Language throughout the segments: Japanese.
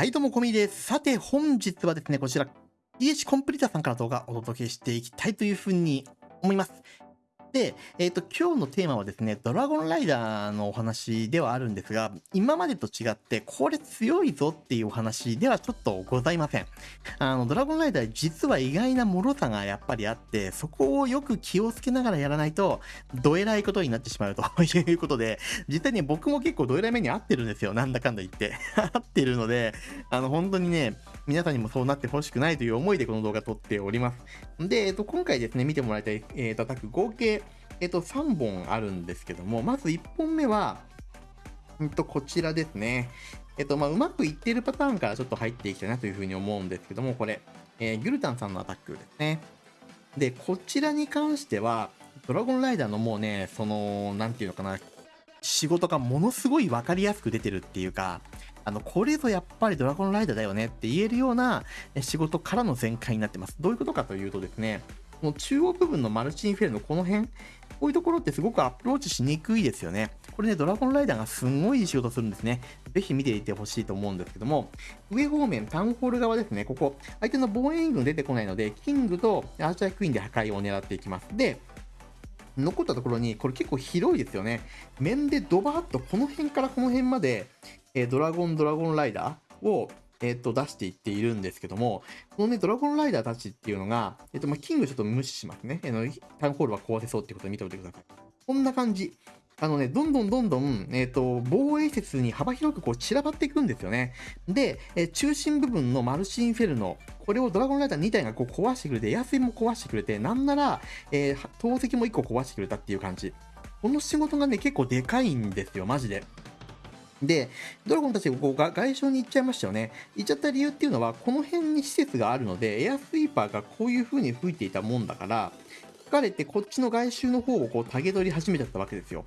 はい、どうも、こみです。さて、本日はですね、こちら、PH コンプリータさんから動画をお届けしていきたいというふうに思います。で、えっ、と、今日のテーマはですね、ドラゴンライダーのお話ではあるんですが、今までと違って、これ強いぞっていうお話ではちょっとございません。あの、ドラゴンライダー実は意外な脆さがやっぱりあって、そこをよく気をつけながらやらないと、どえらいことになってしまうと いうことで、実際に僕も結構どえらい目に遭ってるんですよ。なんだかんだ言って。合ってるので、あの、本当にね、皆さんにもそうなってほしくないという思いでこの動画撮っております。で、えっと、今回ですね、見てもらいたい、えーと、アタク合計、えっと、3本あるんですけども、まず1本目は、うんと、こちらですね。えっと、まあ、うまくいってるパターンからちょっと入っていきたいなというふうに思うんですけども、これ、えー、ギュルタンさんのアタックですね。で、こちらに関しては、ドラゴンライダーのもうね、その、なんていうのかな、仕事がものすごい分かりやすく出てるっていうか、あの、これぞやっぱりドラゴンライダーだよねって言えるような仕事からの全開になってます。どういうことかというとですね、この中央部分のマルチインフェルのこの辺、こういうところってすごくアプローチしにくいですよね。これね、ドラゴンライダーがすんごいい仕事するんですね。ぜひ見ていてほしいと思うんですけども、上方面、タウンホール側ですね、ここ、相手の防衛軍出てこないので、キングとアーチャークイーンで破壊を狙っていきます。で、残ったところに、これ結構広いですよね。面でドバーッとこの辺からこの辺まで、えー、ドラゴン、ドラゴンライダーを、えっ、と、出していっているんですけども、このね、ドラゴンライダーたちっていうのが、えっ、と、まあ、キングちょっと無視しますね。あの、タウンホールは壊せそうってことで見ておいてください。こんな感じ。あのね、どんどんどんどん、えっ、ー、と、防衛説に幅広くこう散らばっていくんですよね。で、え中心部分のマルシンフェルノ、これをドラゴンライダー2体がこう壊してくれて、エアスも壊してくれて、なんなら、えー、投石も1個壊してくれたっていう感じ。この仕事がね、結構でかいんですよ、マジで。で、ドラゴンたちがこう外傷に行っちゃいましたよね。行っちゃった理由っていうのは、この辺に施設があるので、エアスイーパーがこういう風に吹いていたもんだから、疲れてこっちの外周の方をこうタゲ取り始めちゃったわけですよ。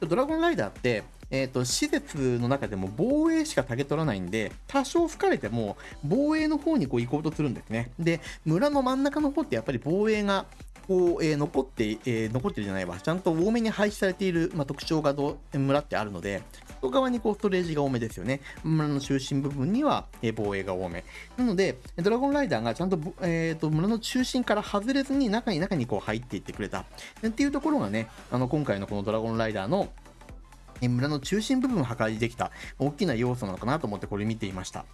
ドラゴンライダーって、えーと、施設の中でも防衛しかタゲ取らないんで、多少吹かれても防衛の方にこう行こうとするんですね。で、村の真ん中の方ってやっぱり防衛がこう、えー、残って、えー、残ってるじゃないわ。ちゃんと多めに配置されている、まあ、特徴がど村ってあるので、外側にこうストレージが多めですよね。村の中心部分には、えー、防衛が多め。なので、ドラゴンライダーがちゃんと,、えーと、村の中心から外れずに中に中にこう入っていってくれた。っていうところがね、あの今回のこのドラゴンライダーの村の中心部分を破壊できた大きな要素なのかなと思ってこれ見ていました。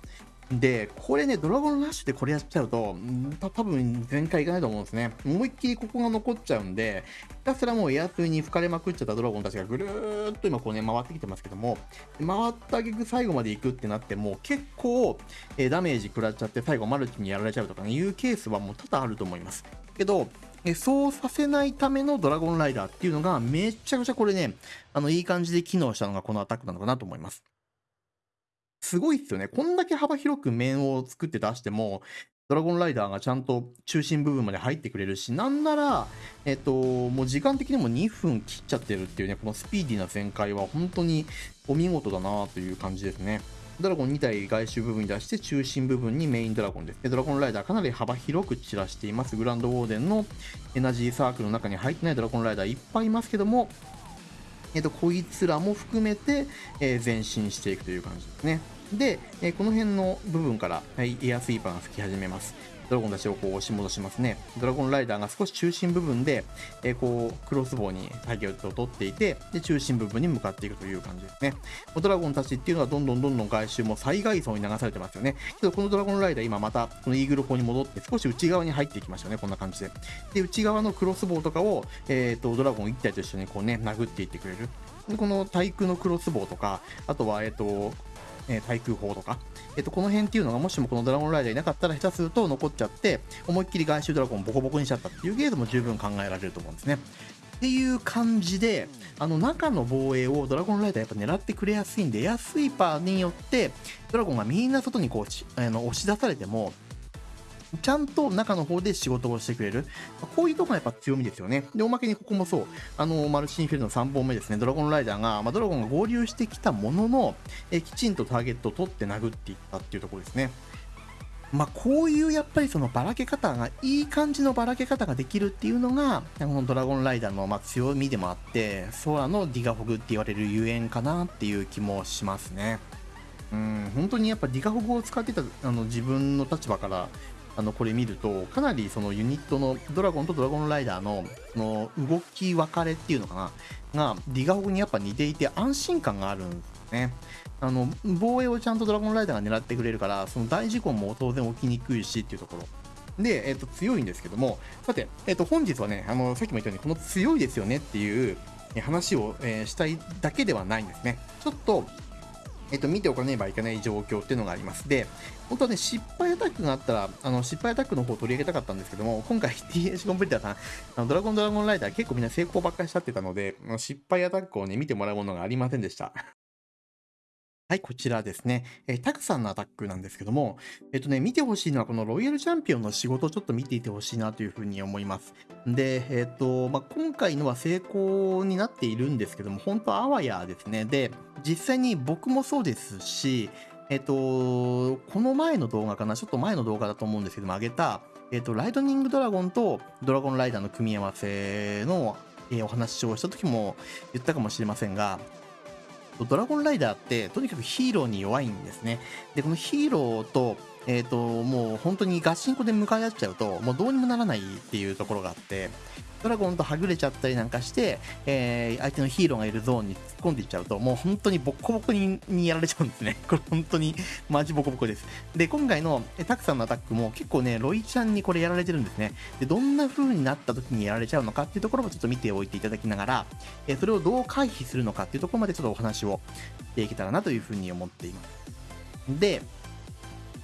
で、これね、ドラゴンラッシュでこれやっちゃうと、た多分全開いかないと思うんですね。思いっきりここが残っちゃうんで、ひたすらもうエアスに吹かれまくっちゃったドラゴンたちがぐるーっと今こうね、回ってきてますけども、回った挙句最後まで行くってなっても、結構、えー、ダメージ食らっちゃって最後マルチにやられちゃうとかね、いうケースはもう多々あると思います。けど、えそうさせないためのドラゴンライダーっていうのがめちゃくちゃこれね、あの、いい感じで機能したのがこのアタックなのかなと思います。すごいっすよね。こんだけ幅広く面を作って出しても、ドラゴンライダーがちゃんと中心部分まで入ってくれるし、なんなら、えっと、もう時間的にも2分切っちゃってるっていうね、このスピーディーな全開は本当にお見事だなという感じですね。ドラゴン2体外周部分に出して中心部分にメインドラゴンです。ドラゴンライダーかなり幅広く散らしています。グランドウォーデンのエナジーサークルの中に入ってないドラゴンライダーいっぱいいますけども、えっと、こいつらも含めて、えー、前進していくという感じですね。で、えー、この辺の部分から、はい、エアスイーパーが吹き始めます。ドラゴンたちをこう押し戻しますね。ドラゴンライダーが少し中心部分で、えー、こう、クロスボウにターゲを取っていて、で、中心部分に向かっていくという感じですね。ドラゴンたちっていうのはどんどんどんどん外周も最外層に流されてますよね。けど、このドラゴンライダー今また、このイーグル砲に戻って少し内側に入っていきましたね。こんな感じで。で、内側のクロスボウとかを、えっ、ー、と、ドラゴン1体と一緒にこうね、殴っていってくれる。でこの対空のクロスボウとか、あとは、えっ、ー、と、え対空砲とか、えっと、この辺っていうのがもしもこのドラゴンライダーいなかったら下手すると残っちゃって思いっきり外周ドラゴンボコボコにしちゃったっていうゲームも十分考えられると思うんですね。っていう感じで、あの中の防衛をドラゴンライダーやっぱ狙ってくれやすいんで、エアスイーパーによってドラゴンがみんな外にこうあの押し出されても、ちゃんと中の方で仕事をしてくれる。こういうとこがやっぱ強みですよね。で、おまけにここもそう。あの、マルチインフェルの3本目ですね。ドラゴンライダーが、まあ、ドラゴンが合流してきたものの、えきちんとターゲットを取って殴っていったっていうところですね。まあ、こういうやっぱりそのばらけ方が、いい感じのばらけ方ができるっていうのが、このドラゴンライダーのま強みでもあって、ソアのディガフォグって言われるゆえんかなっていう気もしますね。うん、本当にやっぱディガホグを使ってたあの自分の立場からあのこれ見るとかなりそのユニットのドラゴンとドラゴンライダーのその動き分かれっていうのかながディガホグにやっぱ似ていて安心感があるんですね。あの防衛をちゃんとドラゴンライダーが狙ってくれるからその大事故も当然起きにくいしっていうところで、えっと強いんですけどもさて、えっと本日はねあのさっきも言ったようにこの強いですよねっていう話を、えしたいだけではないんですねちょっとえっと、見ておかねばいけない状況っていうのがあります。で、本当はね、失敗アタックがあったら、あの失敗アタックの方を取り上げたかったんですけども、今回 TH コンプリーターさん、あのドラゴンドラゴンライダー結構みんな成功ばっかりしちゃってたので、失敗アタックをね、見てもらうものがありませんでした。はい、こちらですね。えータクさんのアタックなんですけども、えっとね、見てほしいのはこのロイヤルチャンピオンの仕事をちょっと見ていてほしいなというふうに思います。で、えっと、まあ、今回のは成功になっているんですけども、本当あわやですね。で、実際に僕もそうですし、えっと、この前の動画かな、ちょっと前の動画だと思うんですけども、上げた、えっと、ライトニングドラゴンとドラゴンライダーの組み合わせの、えお話をした時も言ったかもしれませんが、ドラゴンライダーってとにかくヒーローに弱いんですね。で、このヒーローと、えっ、と、もう本当にガチンコで向かい合っちゃうと、もうどうにもならないっていうところがあって、ドラゴンとはぐれちゃったりなんかして、えー相手のヒーローがいるゾーンに突っ込んでいっちゃうと、もう本当にボッコボコににやられちゃうんですね。これ本当にマジボコボコです。で、今回のえタクさんのアタックも結構ね、ロイちゃんにこれやられてるんですね。で、どんな風になった時にやられちゃうのかっていうところもちょっと見ておいていただきながら、えーそれをどう回避するのかっていうところまでちょっとお話をしていけたらなというふうに思っています。で、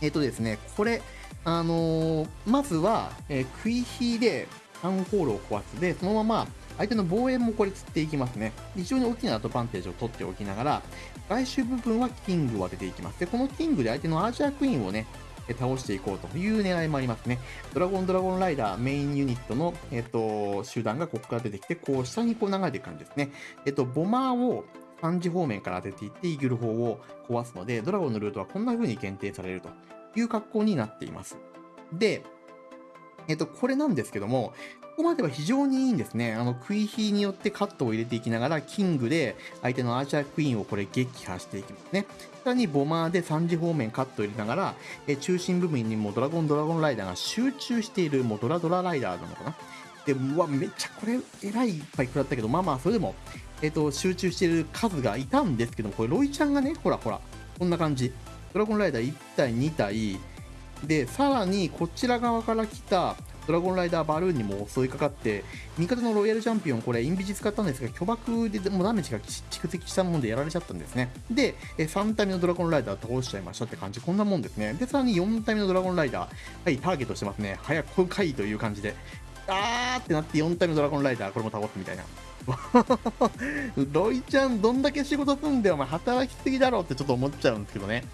えっ、とですね、これ、あのーまずは、えー、クイヒでタウンホールを壊すで、そのまま相手の防衛もこれ釣っていきますね。非常に大きなアドバンテージを取っておきながら、外周部分はキングを当てていきます。で、このキングで相手のアーチャークイーンをね、倒していこうという狙いもありますね。ドラゴンドラゴンライダーメインユニットの、えっと集団がここから出てきて、こう下にこう流れていく感じですね。えっと、ボマーを3時方面から当てていって、イーグル砲を壊すので、ドラゴンのルートはこんな風に限定されるという格好になっています。で、えっと、これなんですけども、ここまでは非常にいいんですね。あの、クイヒーによってカットを入れていきながら、キングで相手のアーチャークイーンをこれ撃破していきますね。さらにボマーで3時方面カットを入れながら、え中心部分にもドラゴンドラゴンライダーが集中している、もうドラドラライダーなのかな。で、うわ、めっちゃこれ、えらいいっぱい食らったけど、まあまあ、それでも、えっ、と、集中してる数がいたんですけど、これ、ロイちゃんがね、ほらほら、こんな感じ。ドラゴンライダー1体、2体、で、さらにこちら側から来たドラゴンライダーバルーンにも襲いかかって、味方のロイヤルチャンピオン、これ、インビジ使ったんですが、巨爆でもうダメージが蓄積したものでやられちゃったんですね。で、3体目のドラゴンライダー倒しちゃいましたって感じ、こんなもんですね。で、さらに4体目のドラゴンライダー、はい、ターゲットしてますね。早く来いという感じで、あーってなって4体目のドラゴンライダー、これも倒すみたいな。ロイちゃん、どんだけ仕事すんだよ、お前、働きすぎだろってちょっと思っちゃうんですけどね。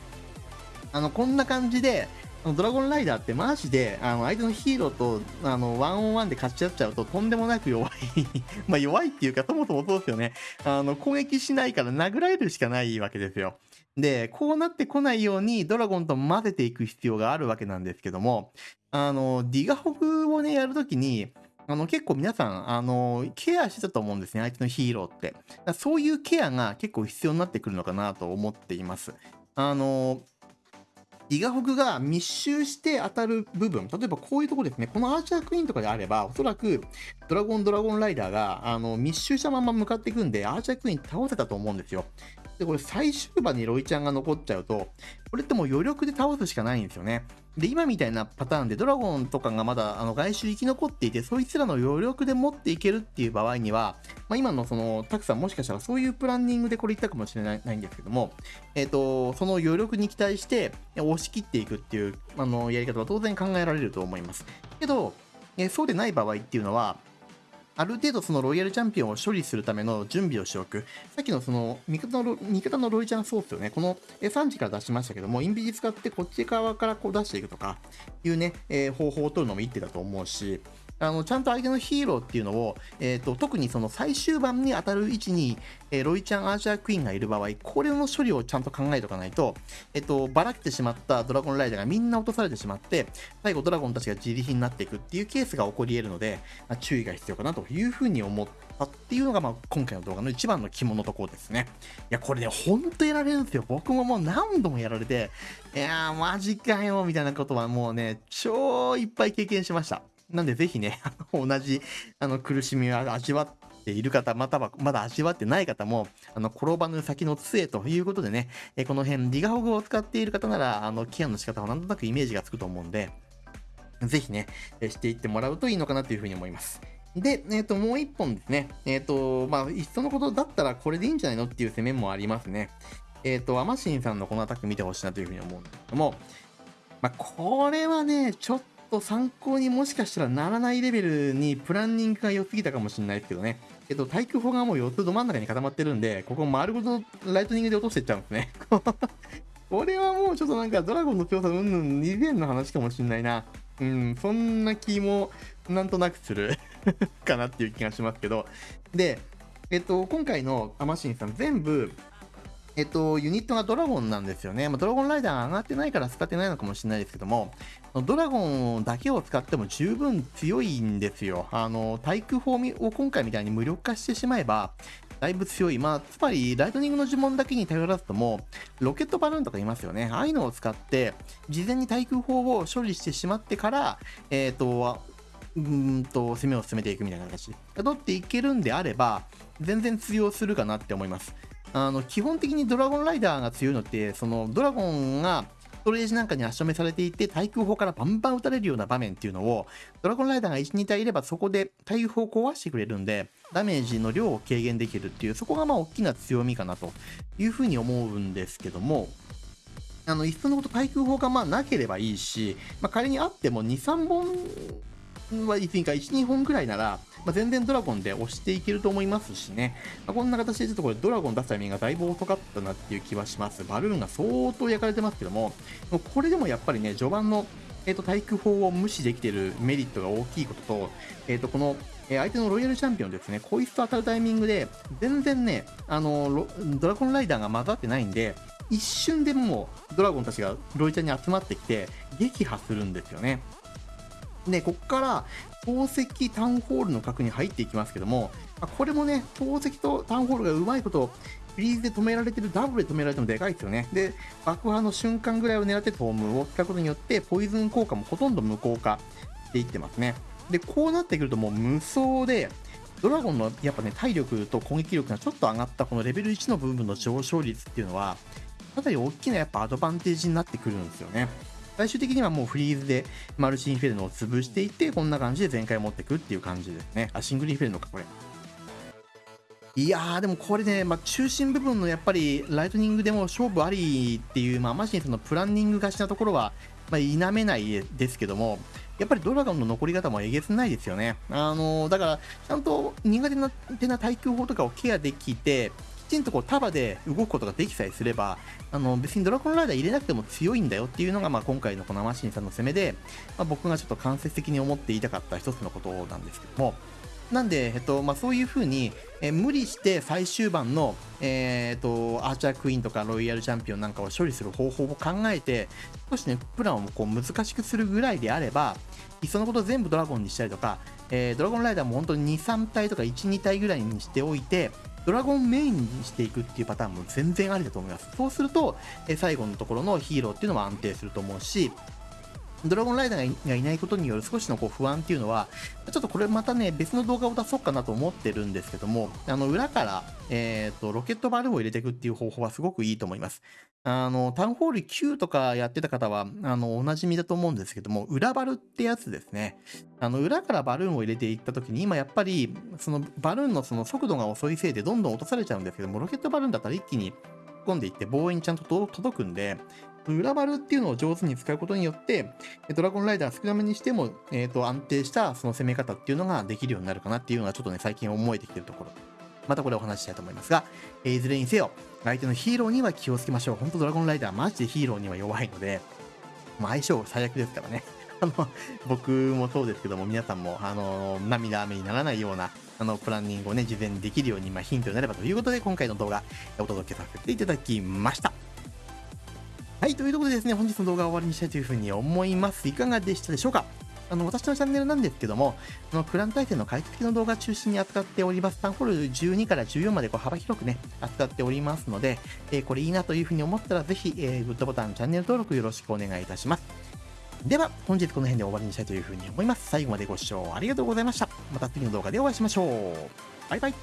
あの、こんな感じで、ドラゴンライダーってマジで、あの、相手のヒーローと、あの、ワンオンワンで勝ち合っちゃうと、とんでもなく弱い。まあ、弱いっていうか、そもそもそうですよね。あの、攻撃しないから殴られるしかないわけですよ。で、こうなってこないように、ドラゴンと混ぜていく必要があるわけなんですけども、あの、ディガホフをね、やるときに、あの、結構皆さん、あの、ケアしてたと思うんですね、相手のヒーローって。そういうケアが結構必要になってくるのかなと思っています。あの、ディガホグが密集して当たる部分、例えばこういうところですね、このアーチャークイーンとかであれば、おそらくドラゴンドラゴンライダーがあの密集したまま向かっていくんで、アーチャークイーン倒せたと思うんですよ。で、これ最終盤にロイちゃんが残っちゃうと、これってもう余力で倒すしかないんですよね。で、今みたいなパターンでドラゴンとかがまだあの外周生き残っていて、そいつらの余力で持っていけるっていう場合には、まあ、今のその、たくさんもしかしたらそういうプランニングでこれ言ったかもしれないないんですけども、えっ、と、その余力に期待して押し切っていくっていうあのやり方は当然考えられると思います。けど、えそうでない場合っていうのは、ある程度そのロイヤルチャンピオンを処理するための準備をしておく。さっきのその味方の味方のロイちゃんソースをね。この3時から出しましたけども、インビジ使ってこっち側からこう出していくとかいうね、えー方法を取るのも一手だと思うし、あのちゃんと相手のヒーローっていうのを、えー、と特にその最終盤に当たる位置に、えーロイちゃん、アーチャークイーンがいる場合、これの処理をちゃんと考えておかないと、えっ、と、ばらけてしまったドラゴンライダーがみんな落とされてしまって、最後ドラゴンたちが自利品になっていくっていうケースが起こり得るので、まあ注意が必要かなというふうに思ったったっていうのが、まあ、今回の動画の一番の肝のところですね。いや、これね、ほんとやられるんですよ。僕ももう何度もやられて、いやー、マジかよ、みたいなことはもうね、超いっぱい経験しました。なんでぜひね、同じあの苦しみを味わっている方、またはまだ味わってない方も、あの転ばぬ先の杖ということでね、えこの辺、リガホグを使っている方なら、あのケアの仕方はなんとなくイメージがつくと思うんで、ぜひね、していってもらうといいのかなというふうに思います。で、えっ、ー、と、もう一本ですね。えっ、ー、と、まあ、いっそのことだったらこれでいいんじゃないのっていう攻めもありますね。えっ、ー、と、アマシンさんのこのアタック見てほしいなというふうに思うんですけども、まあ、これはね、ちょっと参考にもしかしたらならないレベルにプランニングが良すぎたかもしれないですけどね。えっと、対空砲がもう4つど真ん中に固まってるんで、ここ丸ごとライトニングで落としていっちゃうんですね。これはもうちょっとなんかドラゴンの強さうんぬん以前の話かもしれないな。うん、そんな気もなんとなくする かなっていう気がしますけど。で、えっと、今回のアマシンさん全部、えっと、ユニットがドラゴンなんですよね。まあ、ドラゴンライダー上がってないから使ってないのかもしれないですけども、ドラゴンだけを使っても十分強いんですよ。あの、対空砲を今回みたいに無力化してしまえば、だいぶ強い。まあ、つまり、ライトニングの呪文だけに頼らずとも、ロケットバルーンとかいますよね。ああいうのを使って、事前に対空砲を処理してしまってから、えっ、ー、と、うんと、攻めを進めていくみたいな形で。取っていけるんであれば、全然通用するかなって思います。あの、基本的にドラゴンライダーが強いのって、その、ドラゴンが、ストレージなんかに足止めされていて、対空砲からバンバン撃たれるような場面っていうのを、ドラゴンライダーが1、2体いればそこで対空砲を壊してくれるんで、ダメージの量を軽減できるっていう、そこがまあ大きな強みかなというふうに思うんですけども、あの、いっそのこと対空砲がまあなければいいし、まあ、仮にあっても2、3本はいつにか1、2本ぐらいなら、まあ、全然ドラゴンで押していけると思いますしね、まあ、こんな形でちょっとこれドラゴン出すタイミングがだいぶ遅かったなっていう気はします。バルーンが相当焼かれてますけども、もこれでもやっぱりね、序盤の、えーと、対空砲を無視できてるメリットが大きいことと、えー、とこのえ相手のロイヤルチャンピオンですね、こいつと当たるタイミングで、全然ね、あのドラゴンライダーが混ざってないんで、一瞬でもうドラゴンたちがロイちゃんに集まってきて、撃破するんですよね。で、ここから宝石タウンホールの角に入っていきますけども、これもね、宝石とタウンホールがうまいこと、フリーズで止められてる、ダブルで止められてもでかいですよね。で、爆破の瞬間ぐらいを狙ってトームを使うことによって、ポイズン効果もほとんど無効化していってますね。で、こうなってくるともう無双で、ドラゴンのやっぱね、体力と攻撃力がちょっと上がったこのレベル1の部分の上昇率っていうのは、かなり大きなやっぱアドバンテージになってくるんですよね。最終的にはもうフリーズでマルチインフェルノを潰していって、こんな感じで全開持っていくっていう感じですね。あ、シングルインフェルノか、これ。いやー、でもこれね、まあ、中心部分のやっぱりライトニングでも勝負ありっていう、まあ、マシンさんのプランニングがちなところは、まあ、否めないですけども、やっぱりドラゴンの残り方もえげつないですよね。あのー、だから、ちゃんと苦手な手な耐久法とかをケアできて、きちんとこう束で動くことができさえすれば、あの別にドラゴンライダー入れなくても強いんだよっていうのが、まあ、今回のこのマシンさんの攻めで、まあ、僕がちょっと間接的に思っていたかった一つのことなんですけども、なんで、えっとまあ、そういう風に、えー、無理して最終盤の、えー、っとアーチャークイーンとかロイヤルチャンピオンなんかを処理する方法を考えて、少しね、プランをこう難しくするぐらいであれば、いっそのこと全部ドラゴンにしたりとか、えー、ドラゴンライダーも本当に2、3体とか1、2体ぐらいにしておいて、ドラゴンメインにしていくっていうパターンも全然ありだと思います。そうすると、え最後のところのヒーローっていうのも安定すると思うし、ドラゴンライダーがいないことによる少しのこう不安っていうのは、ちょっとこれまたね、別の動画を出そうかなと思ってるんですけども、あの、裏から、えっ、ー、と、ロケットバルーンを入れていくっていう方法はすごくいいと思います。あの、タウンホール9とかやってた方は、あの、おなじみだと思うんですけども、裏バルってやつですね。あの、裏からバルーンを入れていった時に、今やっぱり、そのバルーンのその速度が遅いせいでどんどん落とされちゃうんですけども、ロケットバルーンだったら一気に突っ込んでいって防衛にちゃんと届くんで、裏バルっていうのを上手に使うことによって、ドラゴンライダー少なめにしても、えっ、ー、と、安定したその攻め方っていうのができるようになるかなっていうのがちょっとね、最近思えてきてるところ。またこれお話ししたいと思いますが、えー、いずれにせよ、相手のヒーローには気をつけましょう。本当ドラゴンライダーマジでヒーローには弱いので、まあ、相性最悪ですからね。あの、僕もそうですけども、皆さんも、あの、涙雨にならないような、あの、プランニングをね、事前にできるように、まあ、ヒントになればということで、今回の動画、お届けさせていただきました。はい、ということでですね、本日の動画は終わりにしたいというふうに思います。いかがでしたでしょうか？あの、私のチャンネルなんですけども、あの、クラン対戦の解析の動画中心に扱っております。タンホール12から14までこう幅広くね、扱っておりますので、えーこれいいなというふうに思ったら、ぜひ、えーグッドボタン、チャンネル登録よろしくお願いいたします。では、本日この辺で終わりにしたいというふうに思います。最後までご視聴ありがとうございました。また次の動画でお会いしましょう。バイバイ。